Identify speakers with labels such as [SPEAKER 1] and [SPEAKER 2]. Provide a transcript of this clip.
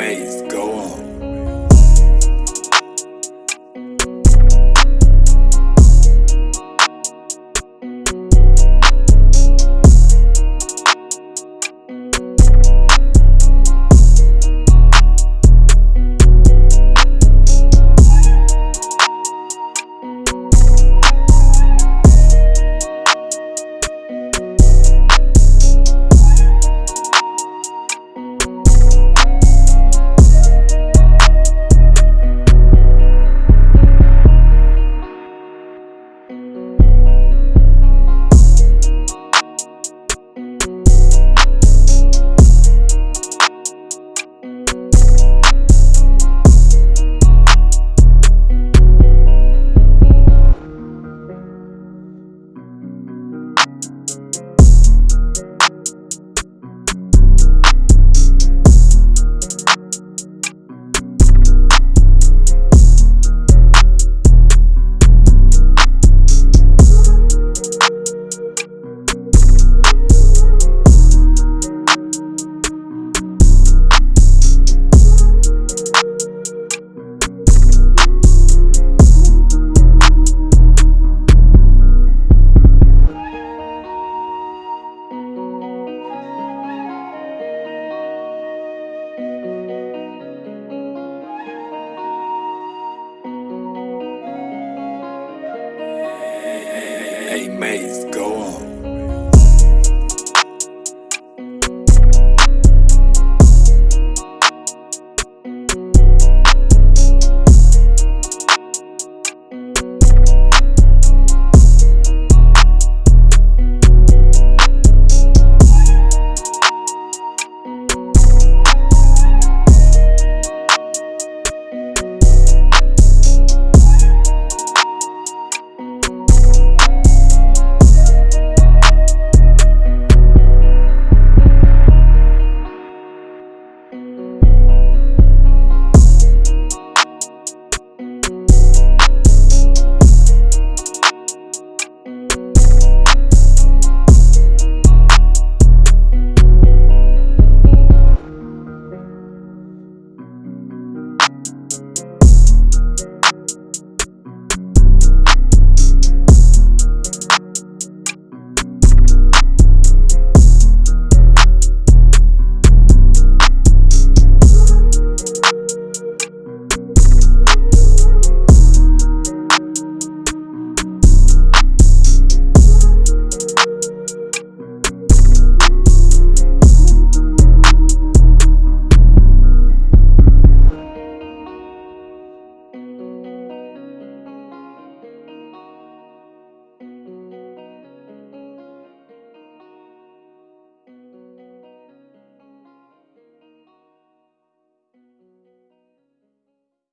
[SPEAKER 1] Maze, maze. Go